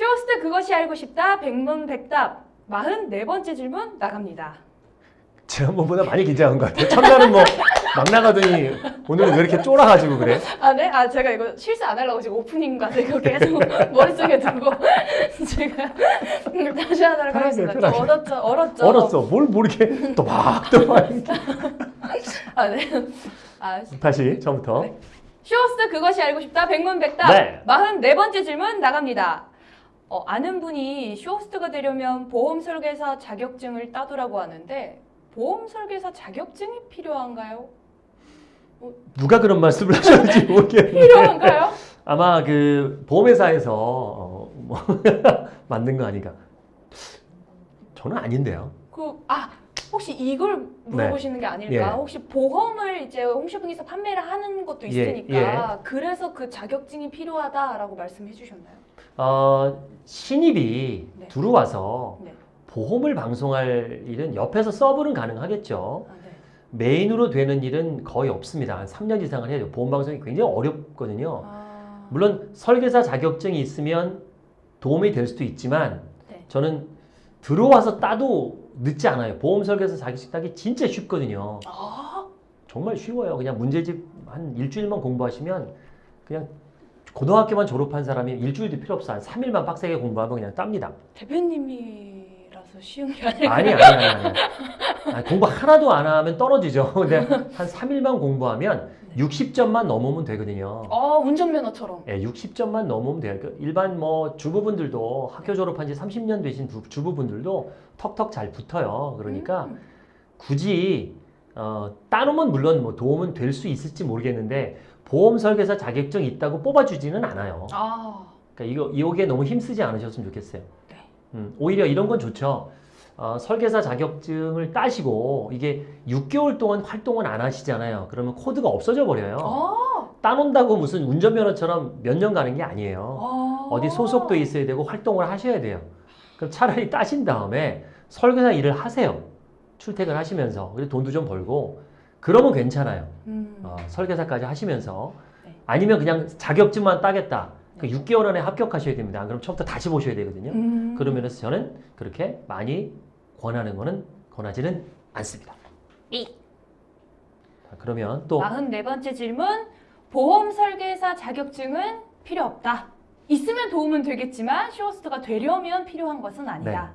쇼호스트 그것이 알고 싶다 백문백답 44번째 질문 나갑니다. 지난번보다 많이 긴장한 것 같아요. 첫날은 뭐 막 나가더니 오늘은 왜 이렇게 쫄아가지고 그래? 아 네? 아 제가 이거 실수 안 하려고 지금 오프닝 가서 이거 계속 머릿속에 두고 제가 다시 하도록 하겠습니다. 얼었죠? 얼었죠? 얼었어. 뭘 모르게 또막또막 아 네. 아 다시 처음부터. 네. 쇼호스트 그것이 알고 싶다 백문백답 네. 44번째 질문 나갑니다. 어, 아는 분이 쇼호스트가 되려면 보험 설계사 자격증을 따두라고 하는데 보험 설계사 자격증이 필요한가요? 누가 그런 말씀을 하셨는지 모르겠는데 필요한가요? 아마 그 보험회사에서 어, 뭐 만든 거 아닌가? 저는 아닌데요. 그 아 혹시 이걸 물어보시는 게 아닐까? 예. 혹시 보험을 이제 홈쇼핑에서 판매를 하는 것도 예, 있으니까 그래서 그 자격증이 필요하다라고 말씀해 주셨나요? 어, 신입이 네. 들어와서 네. 보험을 방송할 일은 옆에서 서브는 가능하겠죠. 아, 네. 메인으로 되는 일은 거의 없습니다. 한 3년 이상을 해야 돼요. 보험 방송이 굉장히 어렵거든요. 아, 물론 설계사 자격증이 있으면 도움이 될 수도 있지만 네. 저는 들어와서 따도 늦지 않아요. 보험 설계사 자격증 따기 진짜 쉽거든요. 아, 정말 쉬워요. 그냥 문제집 한 일주일만 공부하시면 그냥 고등학교만 졸업한 사람이 일주일도 필요 없어. 한 3일만 빡세게 공부하면 그냥 땁니다. 대표님이라서 쉬운 게 아닐까? 아니, 아니, 아니, 아니. 아니, 공부 하나도 안 하면 떨어지죠. 근데 한 3일만 공부하면 60점만 넘으면 되거든요. 아 운전면허처럼. 예, 60점만 넘으면 돼요. 그 일반 뭐 주부분들도 학교 졸업한 지 30년 되신 두- 주부분들도 턱턱 잘 붙어요. 그러니까 음. 굳이 어, 따놓으면 물론 뭐 도움은 될 수 있을지 모르겠는데 보험 설계사 자격증 있다고 뽑아주지는 않아요. 아, 그러니까 이거 이게 너무 힘쓰지 않으셨으면 좋겠어요. 네. 음, 오히려 이런 건 좋죠. 어, 설계사 자격증을 따시고 이게 6개월 동안 활동을 안 하시잖아요. 그러면 코드가 없어져 버려요. 아, 따놓는다고 무슨 운전면허처럼 몇 년 가는 게 아니에요. 아. 어디 소속도 있어야 되고 활동을 하셔야 돼요. 그럼 차라리 따신 다음에 설계사 일을 하세요. 출퇴근 하시면서 그리고 돈도 좀 벌고 그러면 괜찮아요. 음. 어, 설계사까지 하시면서 네. 아니면 그냥 자격증만 따겠다. 그 네. 6개월 안에 합격하셔야 됩니다. 안 그럼 처음부터 다시 보셔야 되거든요. 음. 그런 면에서 저는 그렇게 많이 권하는 거는 권하지는 않습니다. 이. 자, 그러면 또 44번째 질문. 보험 설계사 자격증은 필요 없다. 있으면 도움은 되겠지만 쇼호스트가 되려면 필요한 것은 아니다.